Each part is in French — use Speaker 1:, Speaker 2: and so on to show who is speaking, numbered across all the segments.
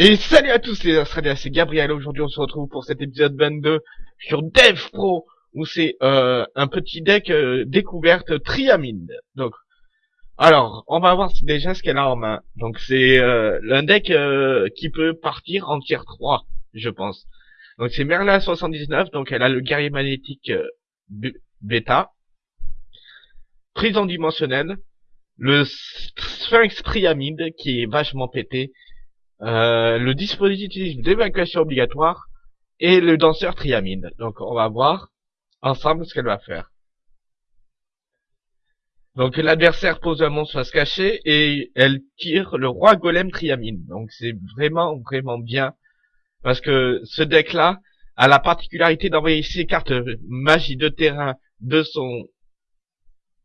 Speaker 1: Et salut à tous les Australiens, c'est Gabriel. Aujourd'hui, on se retrouve pour cet épisode 22 sur Dev Pro, où c'est euh, un petit deck euh, découverte Triamine. Donc, alors, on va voir déjà ce qu'elle a en main. Donc, c'est euh, un deck euh, qui peut partir en tier 3, je pense. Donc, c'est Merlin 79, donc elle a le guerrier magnétique bêta, prison dimensionnelle, le Sphinx Triamide qui est vachement pété, euh, le dispositif d'évacuation obligatoire et le danseur triamide. Donc on va voir ensemble ce qu'elle va faire. Donc l'adversaire pose un monstre à se cacher et elle tire le roi golem triamine. Donc c'est vraiment vraiment bien parce que ce deck là a la particularité d'envoyer ses cartes magie de terrain de son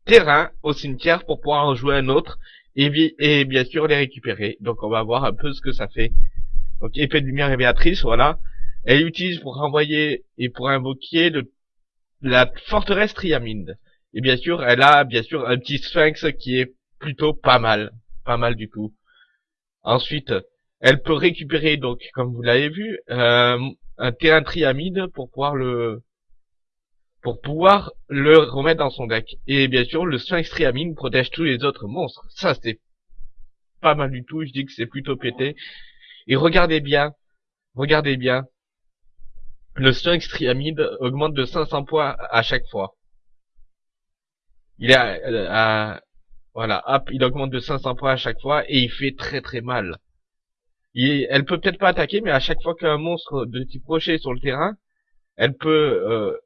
Speaker 1: terrain au cimetière pour pouvoir en jouer un autre et, bien sûr les récupérer. Donc on va voir un peu ce que ça fait. Donc épée de lumière révélatrice, voilà. Elle utilise pour renvoyer et pour invoquer la forteresse Triaminde. Et bien sûr, elle a bien sûr un petit sphinx qui est plutôt pas mal. Pas mal du tout. Ensuite, elle peut récupérer, donc, comme vous l'avez vu, euh, un terrain triamide pour pouvoir le pour pouvoir le remettre dans son deck. Et bien sûr, le Sphinx Triamine protège tous les autres monstres. Ça, c'est pas mal du tout. Je dis que c'est plutôt pété. Et regardez bien, regardez bien. Le Sphinx Triamide augmente de 500 points à chaque fois. Il est à, voilà, hop, il augmente de 500 points à chaque fois et il fait très très mal. elle peut peut-être pas attaquer, mais à chaque fois qu'un monstre de type rocher est sur le terrain, elle peut euh,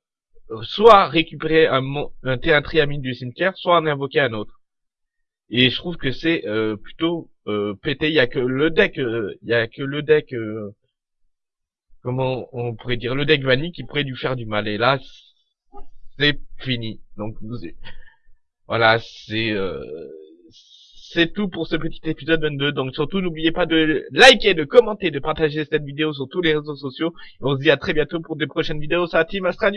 Speaker 1: soit récupérer un, un terrain triamine du cimetière, soit en invoquer un autre. Et je trouve que c'est euh, plutôt euh, pété. Il y a que le deck, euh, il y a que le deck, comment on pourrait dire, le deck vanille qui pourrait lui faire du mal. Et là, c'est fini. Donc voilà, c'est c'est tout pour ce petit épisode 22. Donc surtout, n'oubliez pas de liker, de commenter, de partager cette vidéo sur tous les réseaux sociaux. on se dit à très bientôt pour des prochaines vidéos. Ça Team Astra